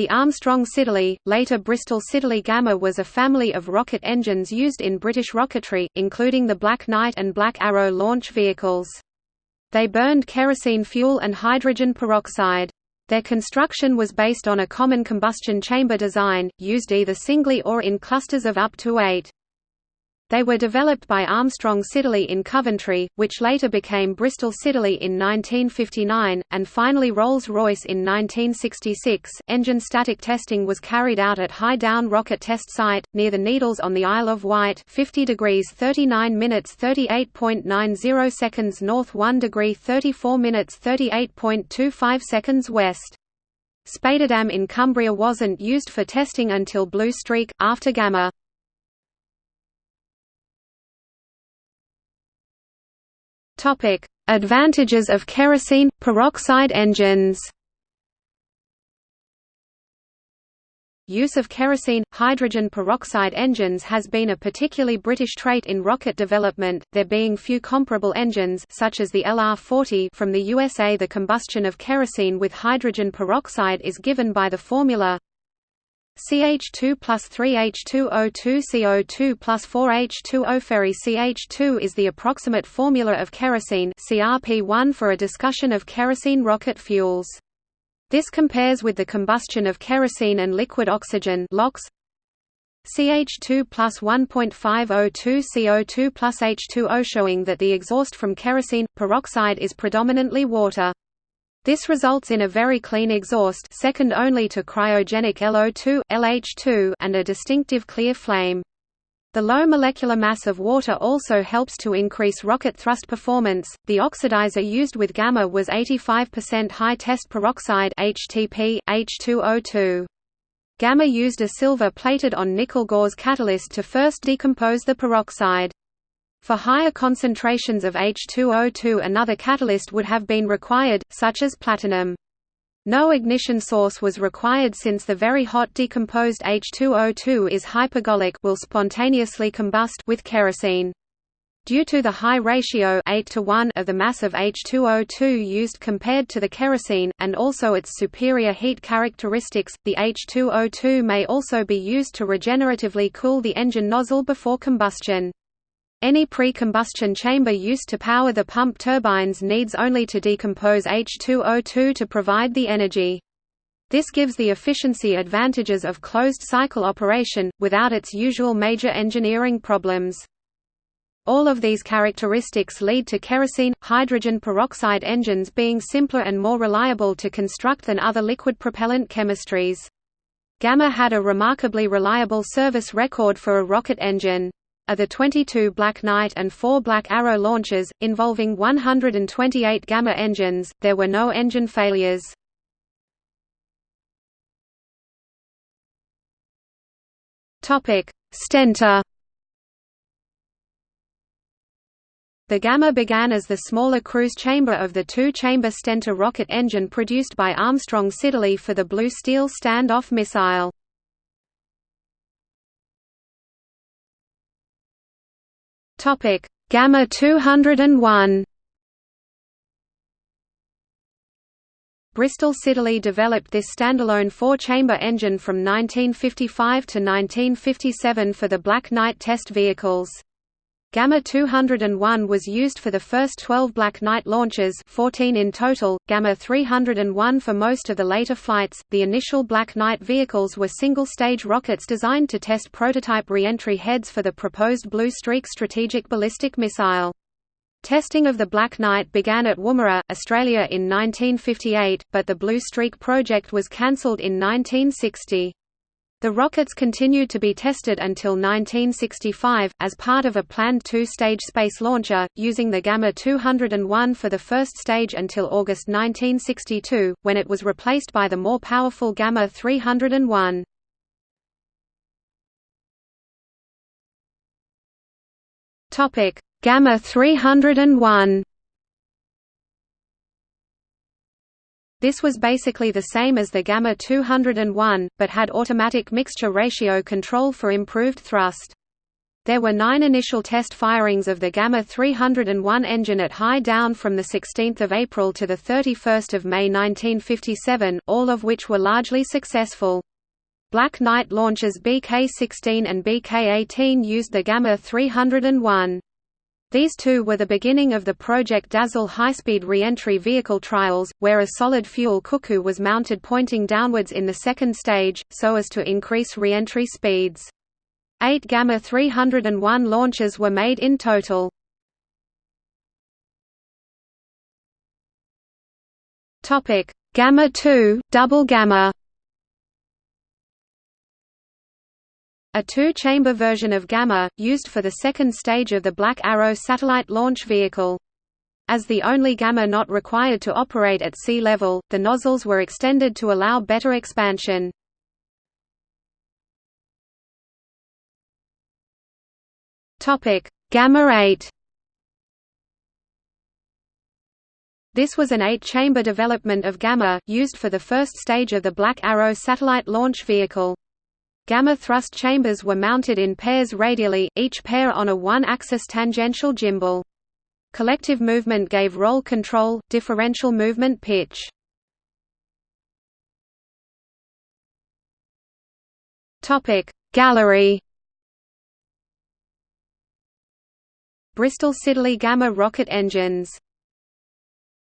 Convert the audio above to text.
The Armstrong Siddeley, later Bristol Siddeley Gamma was a family of rocket engines used in British rocketry, including the Black Knight and Black Arrow launch vehicles. They burned kerosene fuel and hydrogen peroxide. Their construction was based on a common combustion chamber design, used either singly or in clusters of up to eight. They were developed by Armstrong Siddeley in Coventry, which later became Bristol Siddeley in 1959, and finally Rolls-Royce in 1966. Engine static testing was carried out at High Down Rocket Test Site, near the Needles on the Isle of Wight 50 degrees 39 minutes 38.90 seconds north 1 degree 34 minutes 38.25 seconds west. Spadeadam in Cumbria wasn't used for testing until Blue Streak, after Gamma. Topic: Advantages of kerosene peroxide engines. Use of kerosene hydrogen peroxide engines has been a particularly British trait in rocket development, there being few comparable engines such as the LR-40 from the USA. The combustion of kerosene with hydrogen peroxide is given by the formula CH2 plus 3H2O2 CO2 plus 4H2O Ferry CH2 is the approximate formula of kerosene CRP1 for a discussion of kerosene rocket fuels. This compares with the combustion of kerosene and liquid oxygen LOX, CH2 plus 1.5O2 CO2 plus H2O showing that the exhaust from kerosene, peroxide is predominantly water. This results in a very clean exhaust second only to cryogenic LO2, LH2 and a distinctive clear flame. The low molecular mass of water also helps to increase rocket thrust performance. The oxidizer used with Gamma was 85% high test peroxide HTP H2O2. Gamma used a silver plated on nickel gauze catalyst to first decompose the peroxide. For higher concentrations of H2O2 another catalyst would have been required, such as platinum. No ignition source was required since the very hot decomposed H2O2 is hypergolic will spontaneously combust with kerosene. Due to the high ratio 8 to 1 of the mass of H2O2 used compared to the kerosene, and also its superior heat characteristics, the H2O2 may also be used to regeneratively cool the engine nozzle before combustion. Any pre-combustion chamber used to power the pump turbines needs only to decompose H2O2 to provide the energy. This gives the efficiency advantages of closed-cycle operation, without its usual major engineering problems. All of these characteristics lead to kerosene, hydrogen peroxide engines being simpler and more reliable to construct than other liquid propellant chemistries. Gamma had a remarkably reliable service record for a rocket engine are the 22 Black Knight and 4 Black Arrow launches, involving 128 Gamma engines, there were no engine failures. Stentor The Gamma began as the smaller cruise chamber of the two-chamber Stentor rocket engine produced by Armstrong Siddeley for the Blue Steel standoff missile. Topic Gamma 201 Bristol Siddeley developed this standalone four-chamber engine from 1955 to 1957 for the Black Knight test vehicles. Gamma 201 was used for the first 12 Black Knight launches 14 in total, Gamma 301 for most of the later flights. The initial Black Knight vehicles were single-stage rockets designed to test prototype re-entry heads for the proposed Blue Streak strategic ballistic missile. Testing of the Black Knight began at Woomera, Australia in 1958, but the Blue Streak project was cancelled in 1960. The rockets continued to be tested until 1965, as part of a planned two-stage space launcher, using the Gamma 201 for the first stage until August 1962, when it was replaced by the more powerful Gamma 301. Gamma 301 This was basically the same as the Gamma 201, but had automatic mixture ratio control for improved thrust. There were nine initial test firings of the Gamma 301 engine at high down from 16 April to 31 May 1957, all of which were largely successful. Black Knight launches BK-16 and BK-18 used the Gamma 301. These two were the beginning of the Project Dazzle high-speed re-entry vehicle trials, where a solid-fuel cuckoo was mounted pointing downwards in the second stage, so as to increase re-entry speeds. Eight Gamma 301 launches were made in total. Gamma 2, double Gamma A two-chamber version of Gamma, used for the second stage of the Black Arrow satellite launch vehicle. As the only Gamma not required to operate at sea level, the nozzles were extended to allow better expansion. Gamma 8 This was an eight-chamber development of Gamma, used for the first stage of the Black Arrow satellite launch vehicle. Gamma thrust chambers were mounted in pairs radially, each pair on a one-axis tangential gimbal. Collective movement gave roll control, differential movement pitch. Gallery Bristol Siddeley Gamma rocket engines